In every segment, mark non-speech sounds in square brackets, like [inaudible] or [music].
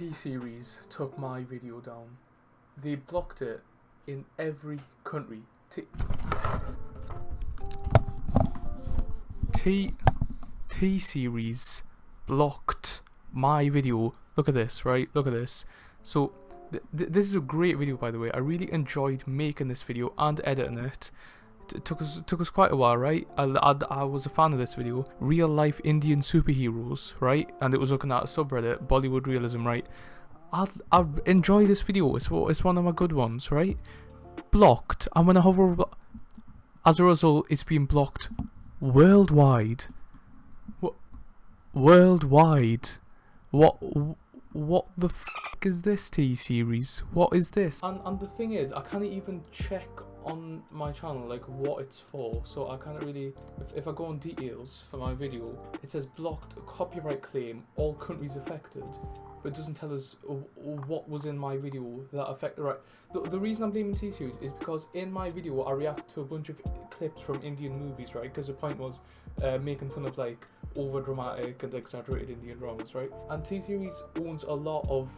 T-Series took my video down. They blocked it in every country. T T T-Series blocked my video. Look at this, right? Look at this. So th th this is a great video by the way. I really enjoyed making this video and editing it. It took us took us quite a while, right? I, I, I was a fan of this video. Real life Indian superheroes, right? And it was looking at a subreddit, Bollywood realism, right? I I enjoy this video. It's it's one of my good ones, right? Blocked. I'm gonna hover. over- As a result, it's been blocked worldwide. What? Worldwide. What? What the f is this T series? What is this? And and the thing is, I can't even check on my channel like what it's for. So I can't really. If, if I go on details for my video, it says blocked copyright claim, all countries affected, but it doesn't tell us what was in my video that affected. Right. The the reason I'm blaming T series is because in my video I react to a bunch of clips from Indian movies, right? Because the point was uh, making fun of like over dramatic and exaggerated Indian dramas, right? And T Series owns a lot of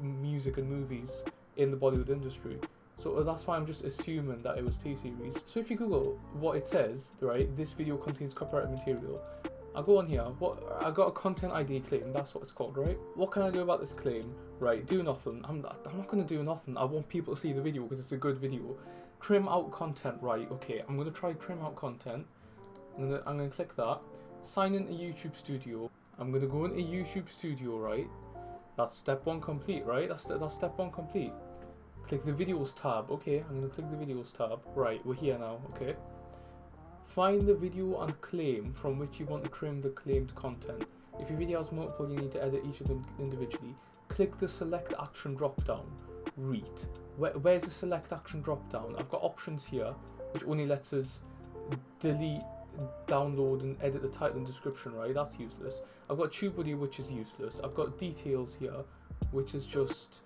music and movies in the Bollywood industry. So uh, that's why I'm just assuming that it was T Series. So if you Google what it says, right, this video contains copyrighted material. I go on here, what I got a content ID claim, that's what it's called, right? What can I do about this claim? Right, do nothing. I'm, I'm not gonna do nothing. I want people to see the video because it's a good video. Trim out content, right, okay. I'm gonna try trim out content. I'm gonna, I'm gonna click that sign into YouTube Studio. I'm gonna go into YouTube Studio, right? That's step one complete, right? That's that's step one complete. Click the videos tab. Okay, I'm gonna click the videos tab. Right, we're here now. Okay. Find the video and claim from which you want to trim the claimed content. If your video has multiple, you need to edit each of them individually. Click the select action drop down. Read. Where, where's the select action drop down? I've got options here, which only lets us delete download and edit the title and description, right? That's useless. I've got TubeBuddy, which is useless. I've got details here, which is just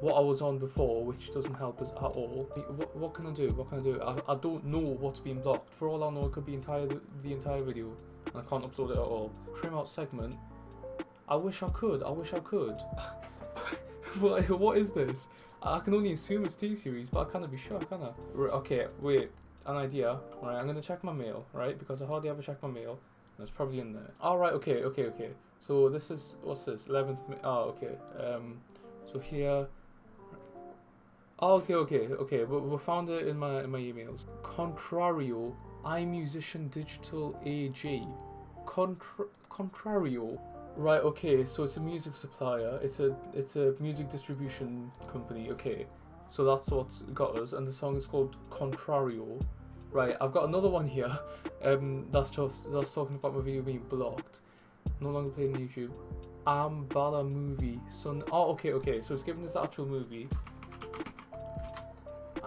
what I was on before, which doesn't help us at all. What, what can I do? What can I do? I, I don't know what's being blocked. For all I know, it could be entire the entire video, and I can't upload it at all. Trim out segment. I wish I could. I wish I could. [laughs] what, what is this? I can only assume it's T-Series, but I can't be sure, can okay, wait an idea. Right, I'm gonna check my mail, right? Because I hardly ever check my mail. It's probably in there. All right, okay, okay, okay. So this is what's this? 11th. Oh, okay. Um, so here. Oh, okay, okay, okay. We, we found it in my in my emails. Contrario, iMusician Digital AG. Contra Contrario. Right. Okay. So it's a music supplier. It's a it's a music distribution company. Okay. So that's what's got us, and the song is called Contrario. Right, I've got another one here. [laughs] Um, that's just that's talking about my video being blocked. No longer playing YouTube. Ambala movie. Son. Oh, okay, okay. So it's giving us the actual movie.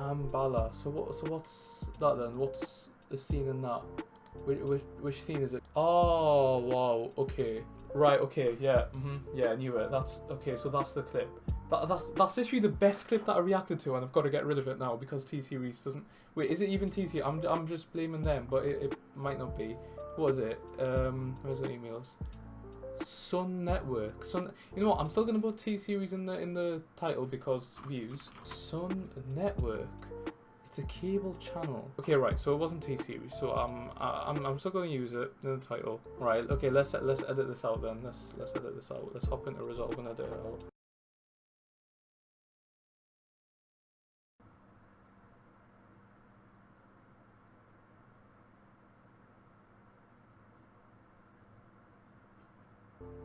Ambala. So what? So what's that then? What's the scene in that? Which, which, which scene is it? Oh wow. Okay. Right. Okay. Yeah. Mm -hmm, yeah. I knew it. That's okay. So that's the clip. That, that's that's literally the best clip that I reacted to, and I've got to get rid of it now because T Series doesn't. Wait, is it even T Series? I'm I'm just blaming them, but it, it might not be. What is it? Um, where's the emails? Sun Network. Sun. You know what? I'm still gonna put T Series in the in the title because views. Sun Network. It's a cable channel. Okay, right. So it wasn't T Series. So um, I, I'm I'm still gonna use it in the title. Right. Okay. Let's let's edit this out then. Let's let's edit this out. Let's hop into Resolve and edit it out.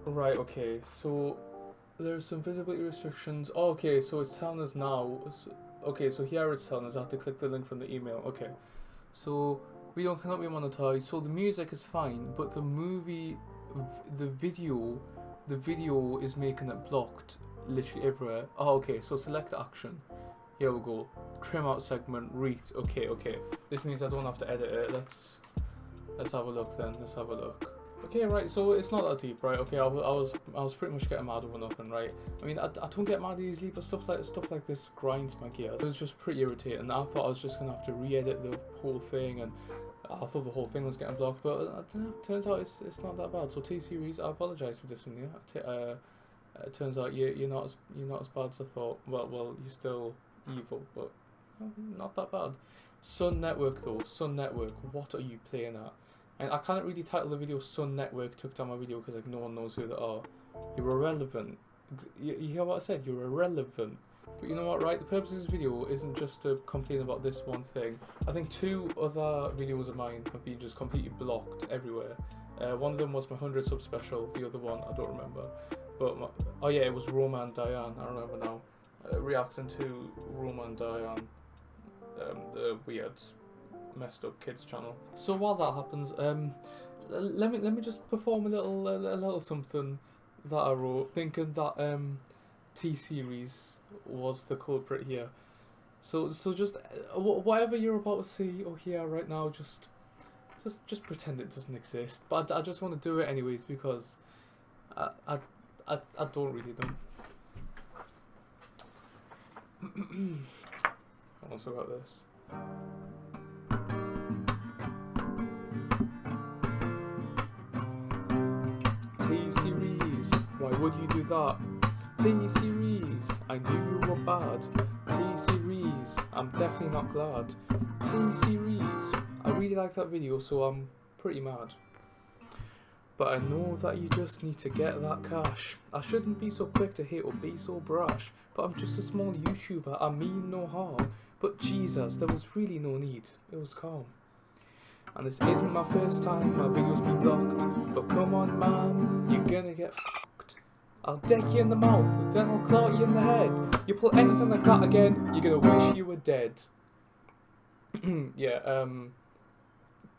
Right, okay, so there's some visibility restrictions. Oh, okay, so it's telling us now. Okay, so here it's telling us I have to click the link from the email. Okay, so video cannot be monetized. So the music is fine, but the movie, the video, the video is making it blocked literally everywhere. Oh, okay, so select action. Here we go. Trim out segment, read. Okay, okay. This means I don't have to edit it. Let's let's have a look then. Let's have a look. Okay, right, so it's not that deep, right? Okay, I, was, I was, I was pretty much getting mad over nothing, right? I mean, I, I don't get mad easily, but stuff like stuff like this grinds my gears. It was just pretty irritating. I thought I was just gonna have to re-edit the whole thing, and I thought the whole thing was getting blocked, but uh, turns out it's it's not that bad. So T series, I apologize for this, yeah. Uh, Uh, it turns out you you're not as you're not as bad as I thought. Well, well, you're still evil, but not that bad. Sun Network though, Sun Network, what are you playing at? And I can't really title the video Sun Network took down my video because like no one knows who they are. You're irrelevant. You, you hear what I said? You're irrelevant. But you know what, right? The purpose of this video isn't just to complain about this one thing. I think two other videos of mine have been just completely blocked everywhere. Uh, one of them was my 100 sub special, the other one I don't remember. But, my, oh yeah, it was Roma and Diana, I remember now. Uh, reacting to Roma and Diana, um, the weird, messed up kids channel. So while that happens, um, let me let me just perform a little a, little something that I wrote, thinking that um, T series was the culprit here. So so just uh, whatever you're about to see or hear right now, just just just pretend it doesn't exist. But I, I just want to do it anyways because I I I, I don't really know. [clears throat] I also got this. Why would you do that? T series, I knew you were bad. T series, I'm definitely not glad. T series, I really like that video, so I'm pretty mad. But I know that you just need to get that cash. I shouldn't be so quick to hate or be so brash, but I'm just a small YouTuber, I mean no harm. But Jesus, there was really no need, it was calm. And this isn't my first time my videos be blocked, but come on man, you're gonna get. I'll deck you in the mouth, then I'll claw you in the head. You pull anything like that again, you're gonna wish you were dead. [clears throat] yeah, um,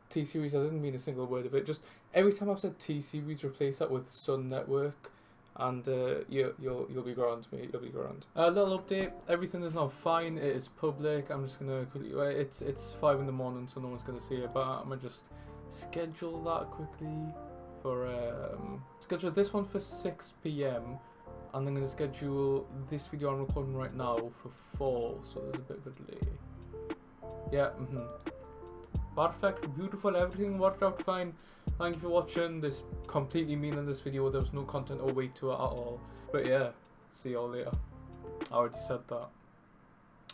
T series. I didn't mean a single word of it. Just every time I've said T series, replace that with Sun Network, and uh, you, you'll you'll be grand, mate. You'll be grand. A little update. Everything is now fine. It is public. I'm just gonna quickly. It's it's five in the morning, so no one's gonna see it. But I'm gonna just schedule that quickly for um schedule this one for 6 p.m. And I'm gonna schedule this video I'm recording right now for four. So there's a bit of a delay. Yeah. mhm. Perfect, beautiful, everything worked out fine. Thank you for watching this completely meaningless this video. There was no content or weight to it at all. But yeah, see y'all later. I already said that.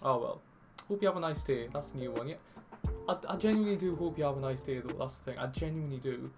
Oh well. Hope you have a nice day. That's the new one, yeah. I, I genuinely do hope you have a nice day though. That's the thing. I genuinely do.